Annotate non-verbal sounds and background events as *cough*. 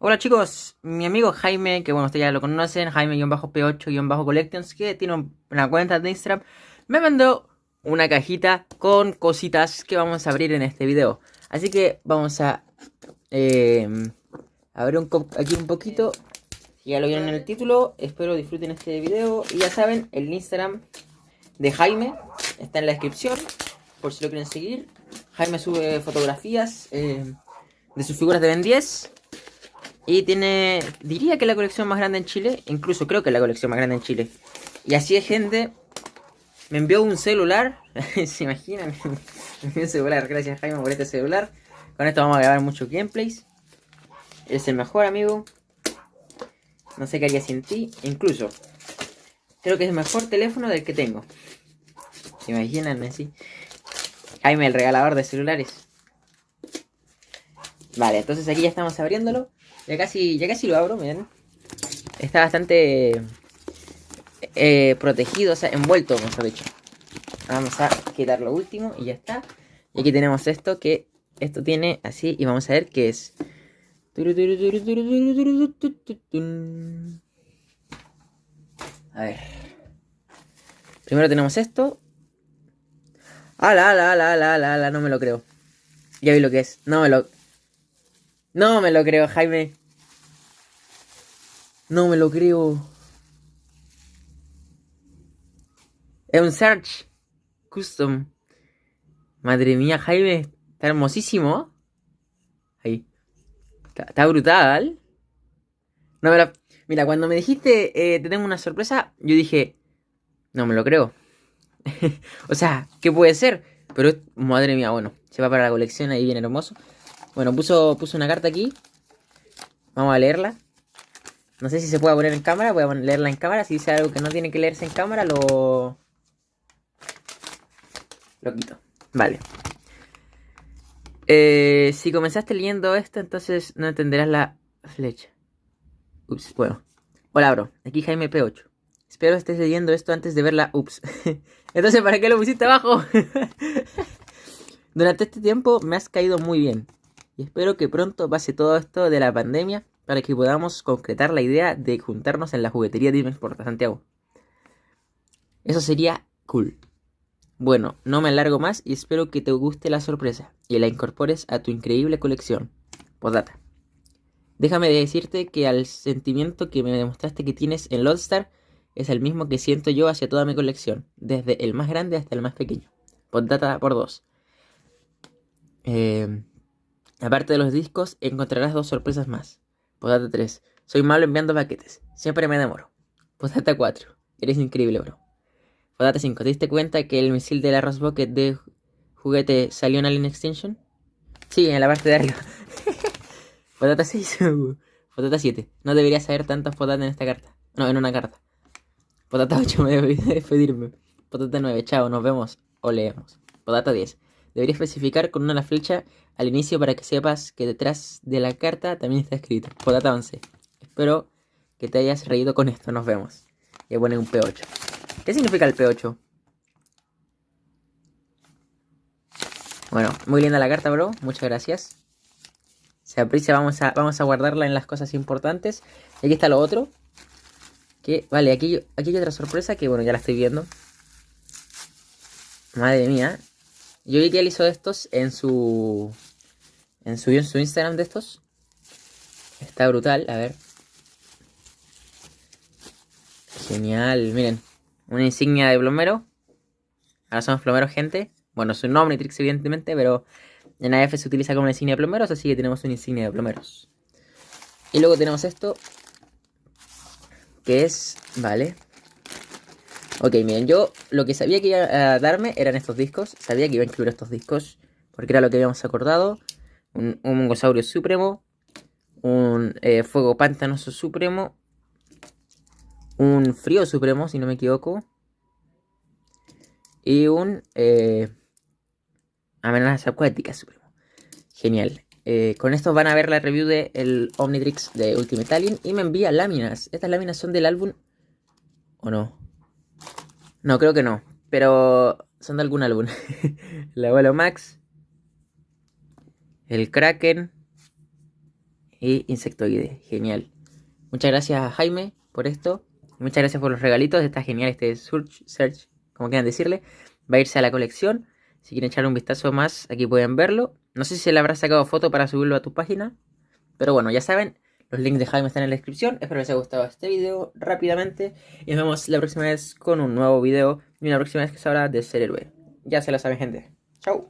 Hola chicos, mi amigo Jaime, que bueno, ustedes ya lo conocen, Jaime-P8-Collections, que tiene una cuenta de Instagram, me mandó una cajita con cositas que vamos a abrir en este video. Así que vamos a eh, abrir un, aquí un poquito, ya lo vieron en el título, espero disfruten este video. Y ya saben, el Instagram de Jaime está en la descripción, por si lo quieren seguir. Jaime sube fotografías eh, de sus figuras de Ben 10 y tiene, diría que la colección más grande en Chile, incluso creo que es la colección más grande en Chile. Y así es gente, me envió un celular, *laughs* ¿se imaginan? me envió un celular, gracias Jaime por este celular. Con esto vamos a grabar muchos gameplays. Es el mejor amigo. No sé qué haría sin ti. Incluso, creo que es el mejor teléfono del que tengo. ¿Se imaginan así? Jaime, el regalador de celulares. Vale, entonces aquí ya estamos abriéndolo. Ya casi, ya casi lo abro, miren. Está bastante eh, protegido, o sea, envuelto, mejor dicho. Vamos a quitar lo último y ya está. Y aquí tenemos esto que esto tiene así y vamos a ver qué es. A ver. Primero tenemos esto. ¡Ala, ala, ala, ala, ala, ala! No me lo creo. Ya vi lo que es. No me lo... No me lo creo, Jaime. No me lo creo. Es un Search Custom. Madre mía, Jaime. Está hermosísimo. Ahí. Está, brutal. No me Mira, cuando me dijiste eh, te tengo una sorpresa, yo dije, no me lo creo. *laughs* o sea, ¿qué puede ser? Pero, madre mía, bueno, se va para la colección ahí bien hermoso. Bueno, puso, puso una carta aquí. Vamos a leerla. No sé si se puede poner en cámara. Voy a leerla en cámara. Si dice algo que no tiene que leerse en cámara, lo... Lo quito. Vale. Eh, si comenzaste leyendo esto, entonces no entenderás la flecha. Ups, bueno. Hola, bro. Aquí Jaime P8. Espero estés leyendo esto antes de verla. Ups. *laughs* entonces, ¿para qué lo pusiste abajo? *laughs* Durante este tiempo me has caído muy bien y espero que pronto pase todo esto de la pandemia para que podamos concretar la idea de juntarnos en la juguetería de por Santiago. Eso sería cool. Bueno, no me alargo más y espero que te guste la sorpresa y la incorpores a tu increíble colección. Podata. Déjame decirte que al sentimiento que me demostraste que tienes en Lodestar es el mismo que siento yo hacia toda mi colección, desde el más grande hasta el más pequeño. Podata por dos. Eh, Aparte de los discos, encontrarás dos sorpresas más. Podata 3. Soy malo enviando paquetes. Siempre me demoro. Podata 4. Eres increíble, bro. Podata 5. ¿Te diste cuenta que el misil de la Bucket de juguete salió en Alien Extension? Sí, en la parte de arriba. Podata 6. Podata 7. No debería saber tantos podatas en esta carta. No, en una carta. Podata 8. *laughs* Me debí despedirme. Podata 9. Chao, nos vemos o leemos. Podata 10. Debería especificar con una flecha al inicio para que sepas que detrás de la carta también está escrito. Podata 11. Espero que te hayas reído con esto. Nos vemos. Y pone un P8. ¿Qué significa el P8? Bueno, muy linda la carta, bro. Muchas gracias. Se aprecia, vamos a, vamos a guardarla en las cosas importantes. Y aquí está lo otro. Que, vale, aquí, aquí hay otra sorpresa que, bueno, ya la estoy viendo. Madre mía. Yo vi que él hizo estos en su... En su, en su Instagram de estos. Está brutal, a ver. Genial, miren. Una insignia de plomero. Ahora somos plomeros, gente. Bueno, es un Omnitrix, evidentemente, pero en AF se utiliza como una insignia de plomeros, así que tenemos una insignia de plomeros. Y luego tenemos esto, que es, vale, Ok, miren, yo lo que sabía que iba a darme eran estos discos. Sabía que iba a incluir estos discos. Porque era lo que habíamos acordado. Un, un Mongosaurio Supremo. Un eh, Fuego Pantanoso Supremo. Un Frío Supremo, si no me equivoco. Y un eh, Amenaza Acuática Supremo. Genial. Eh, con esto van a ver la review del el Omnitrix de Ultimate Alien. Y me envía láminas. Estas láminas son del álbum... ¿O no? No, creo que no. Pero son de algún álbum. *laughs* el abuelo Max. El Kraken. y insectoide. Genial. Muchas gracias Jaime por esto. Muchas gracias por los regalitos. Está genial este search, search como quieran decirle. Va a irse a la colección. Si quieren echarle un vistazo más, aquí pueden verlo. No sé si le habrá sacado foto para subirlo a tu página. Pero bueno, ya saben, los links de Jaime están en la descripción. Espero les haya gustado este video rápidamente. Y nos vemos la próxima vez con un nuevo video. Y una próxima vez que se habla de ser héroe. Ya se lo saben, gente. Chau.